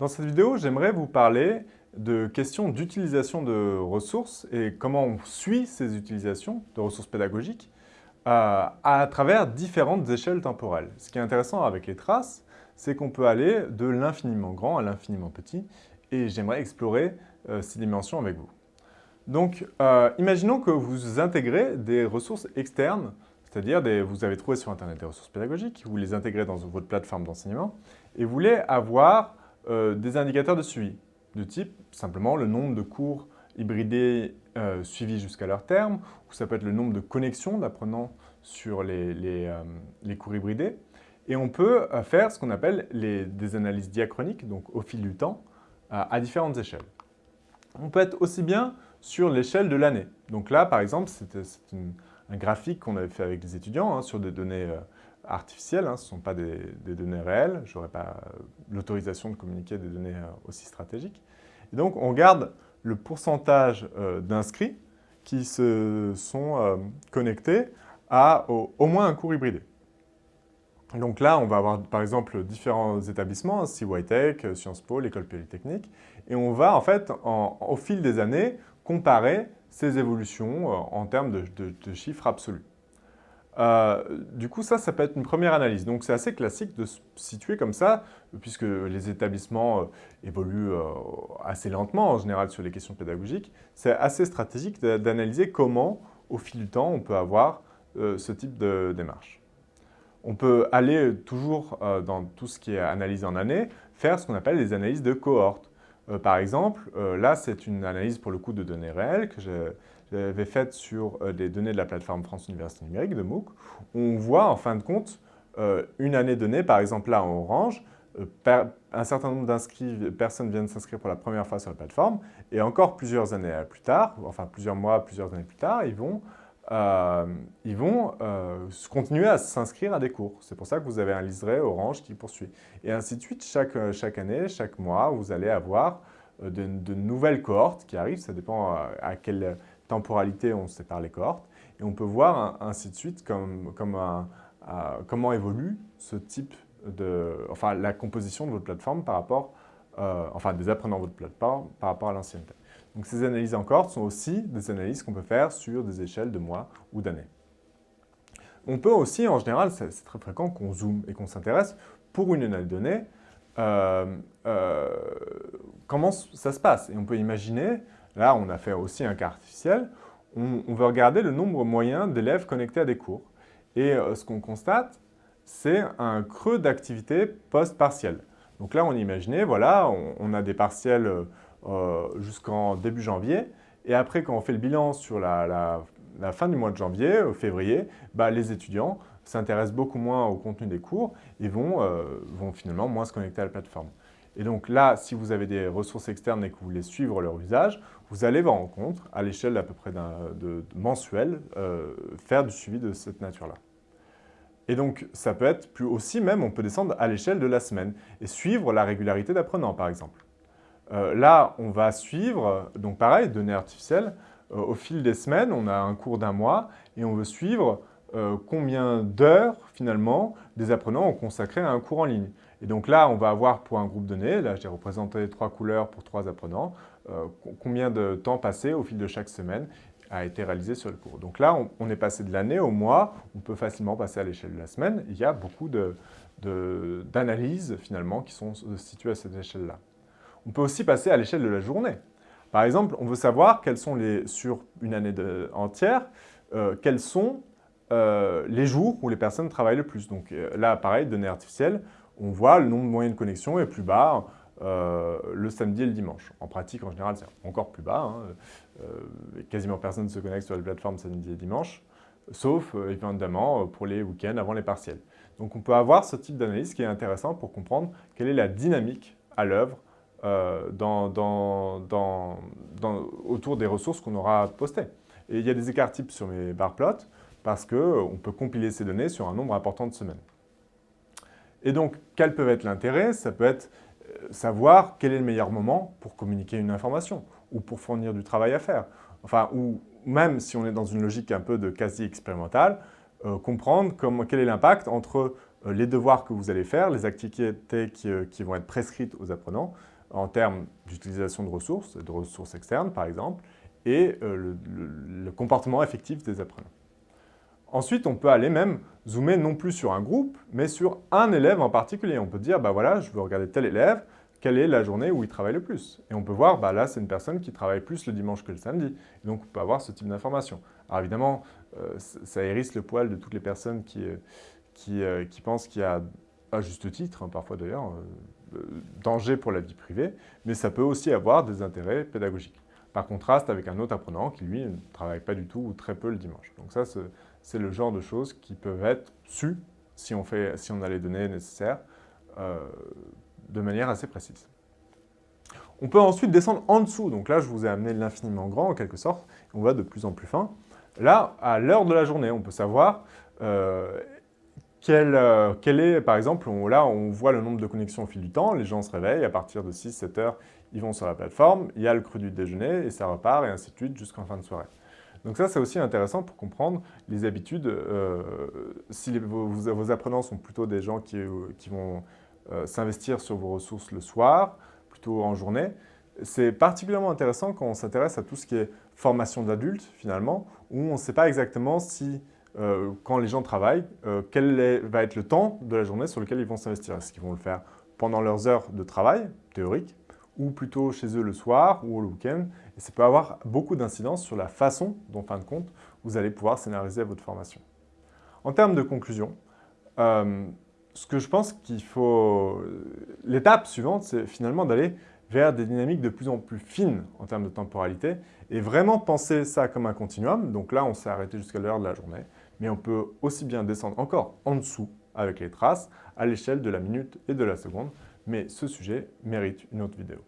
Dans cette vidéo, j'aimerais vous parler de questions d'utilisation de ressources et comment on suit ces utilisations de ressources pédagogiques euh, à travers différentes échelles temporelles. Ce qui est intéressant avec les traces, c'est qu'on peut aller de l'infiniment grand à l'infiniment petit et j'aimerais explorer euh, ces dimensions avec vous. Donc, euh, imaginons que vous intégrez des ressources externes, c'est-à-dire vous avez trouvé sur Internet des ressources pédagogiques, vous les intégrez dans votre plateforme d'enseignement et vous voulez avoir euh, des indicateurs de suivi, de type simplement le nombre de cours hybridés euh, suivis jusqu'à leur terme, ou ça peut être le nombre de connexions d'apprenants sur les, euh, cours hybridés. Et on peut faire ce qu'on appelle des analyses diachroniques, donc au fil du temps, à différentes échelles. On peut être aussi bien sur l'échelle de l'année. Donc là, par exemple, c'est un graphique qu'on avait fait avec les étudiants hein, sur des données artificielles, hein, ce ne sont pas des, données réelles, je n'aurais pas euh, l'autorisation de communiquer des données euh, aussi stratégiques. Et donc, on garde le pourcentage euh, d'inscrits qui se sont connectés à au, moins un cours hybridé. Donc là, on va avoir par exemple différents établissements, CYTech, Sciences Po, l'École Polytechnique, et on va en fait, au fil des années, comparer ces évolutions en termes de chiffres absolus. Euh, du coup, ça, ça peut être une première analyse. Donc, c'est assez classique de se situer comme ça, puisque les établissements euh, évoluent euh, assez lentement, en général, sur les questions pédagogiques. C'est assez stratégique d'analyser comment, au fil du temps, on peut avoir ce type de démarche. On peut aller toujours dans tout ce qui est analyse en année, faire ce qu'on appelle des analyses de cohorte. Par exemple, là, c'est une analyse pour le coup de données réelles que j'avais faite sur euh, des données de la plateforme France Université Numérique de MOOC, on voit en fin de compte euh, une année donnée, par exemple là en orange, euh, un certain nombre d'inscrits, personnes viennent s'inscrire pour la première fois sur la plateforme, et encore plusieurs années plus tard, enfin plusieurs mois, plusieurs années plus tard, ils vont, ils vont continuer à s'inscrire à des cours. C'est pour ça que vous avez un liseré orange qui poursuit. Et ainsi de suite, chaque, chaque année, chaque mois, vous allez avoir de, nouvelles cohortes qui arrivent, ça dépend à quelle temporalité, on sépare les cohortes, et on peut voir ainsi de suite comme, comme comment évolue ce type de, enfin la composition de votre plateforme par rapport, euh, enfin des apprenants de votre plateforme par rapport à l'ancienneté. Donc ces analyses en cohorte sont aussi des analyses qu'on peut faire sur des échelles de mois ou d'années. On peut aussi, en général, c'est très fréquent qu'on zoome et qu'on s'intéresse pour une année donnée, euh, euh, comment ça se passe. Et on peut imaginer Là, on a fait aussi un cas artificiel. On, veut regarder le nombre moyen d'élèves connectés à des cours. Et euh, ce qu'on constate, c'est un creux d'activité post-partielle. Donc là, on imaginait, voilà, on, a des partiels jusqu'en début janvier. Et après, quand on fait le bilan sur la, fin du mois de janvier, au février, bah, les étudiants s'intéressent beaucoup moins au contenu des cours et vont, euh, vont finalement moins se connecter à la plateforme. Et donc là, si vous avez des ressources externes et que vous voulez suivre leur usage, vous allez voir en compte, à l'échelle d'à peu près de, mensuel, euh, faire du suivi de cette nature-là. Et donc, ça peut être plus aussi même, on peut descendre à l'échelle de la semaine et suivre la régularité d'apprenants, par exemple. Euh, là, on va suivre, donc pareil, données artificielles, euh, au fil des semaines, on a un cours d'un mois et on veut suivre combien d'heures, finalement, des apprenants ont consacré à un cours en ligne. Et donc là, on va avoir pour un groupe donné, là j'ai représenté trois couleurs pour trois apprenants, euh, combien de temps passé au fil de chaque semaine a été réalisé sur le cours. Donc là, on, est passé de l'année au mois, on peut facilement passer à l'échelle de la semaine. Il y a beaucoup d'analyses finalement qui sont situées à cette échelle-là. On peut aussi passer à l'échelle de la journée. Par exemple, on veut savoir quels sont les, sur une année entière, euh, quels sont euh, les jours où les personnes travaillent le plus. Donc là, pareil, données artificielles, on voit le nombre moyen de connexions est plus bas euh, le samedi et le dimanche. En pratique, en général, c'est encore plus bas. Hein. Euh, quasiment personne ne se connecte sur la plateforme samedi et dimanche, sauf euh, évidemment pour les week-ends avant les partiels. Donc on peut avoir ce type d'analyse qui est intéressant pour comprendre quelle est la dynamique à l'œuvre autour des ressources qu'on aura postées. Et il y a des écarts types sur mes bar plots parce qu'on peut compiler ces données sur un nombre important de semaines. Et donc, quel peut être l'intérêt? Ça peut être euh, savoir quel est le meilleur moment pour communiquer une information ou pour fournir du travail à faire. Enfin, ou même si on est dans une logique un peu de quasi-expérimentale, euh, comprendre quel est l'impact entre les devoirs que vous allez faire, les activités qui, vont être prescrites aux apprenants en termes d'utilisation de ressources, de ressources externes par exemple, et le comportement effectif des apprenants. Ensuite, on peut aller même zoomer non plus sur un groupe, mais sur un élève en particulier. On peut dire, bah voilà, je veux regarder tel élève, quelle est la journée où il travaille le plus Et on peut voir, bah là, c'est une personne qui travaille plus le dimanche que le samedi. Donc, on peut avoir ce type d'information. Alors évidemment, euh, ça hérisse le poil de toutes les personnes qui, euh, euh, qui, pensent qu'il y a, à juste titre, hein, parfois d'ailleurs, danger pour la vie privée, mais ça peut aussi avoir des intérêts pédagogiques. Par contraste avec un autre apprenant qui, lui, ne travaille pas du tout ou très peu le dimanche. Donc ça, c'est le genre de choses qui peuvent être sues si on, fait, si on a les données nécessaires euh, de manière assez précise. On peut ensuite descendre en dessous. Donc là, je vous ai amené l'infiniment grand, en quelque sorte. On va de plus en plus fin. Là, à l'heure de la journée, on peut savoir euh, euh, quel, est, par exemple, là, on voit le nombre de connexions au fil du temps. Les gens se réveillent, à partir de 6-7 heures, ils vont sur la plateforme, il y a le cru du déjeuner, et ça repart, et ainsi de suite, jusqu'en fin de soirée. Donc ça, c'est aussi intéressant pour comprendre les habitudes. Euh, si vos, apprenants sont plutôt des gens qui, euh, vont s'investir sur vos ressources le soir, plutôt en journée, c'est particulièrement intéressant quand on s'intéresse à tout ce qui est formation d'adultes, finalement, où on ne sait pas exactement si, quand les gens travaillent, quel va être le temps de la journée sur lequel ils vont s'investir? Est-ce qu'ils vont le faire pendant leurs heures de travail, théorique, ou plutôt chez eux le soir ou le week-end? Et ça peut avoir beaucoup d'incidence sur la façon dont, en fin de compte, vous allez pouvoir scénariser votre formation. En termes de conclusion, euh, ce que je pense qu'il faut... L'étape suivante, c'est finalement d'aller vers des dynamiques de plus en plus fines en termes de temporalité et vraiment penser ça comme un continuum. Donc là, on s'est arrêté jusqu'à l'heure de la journée, mais on peut aussi bien descendre encore en dessous avec les traces à l'échelle de la minute et de la seconde mais ce sujet mérite une autre vidéo.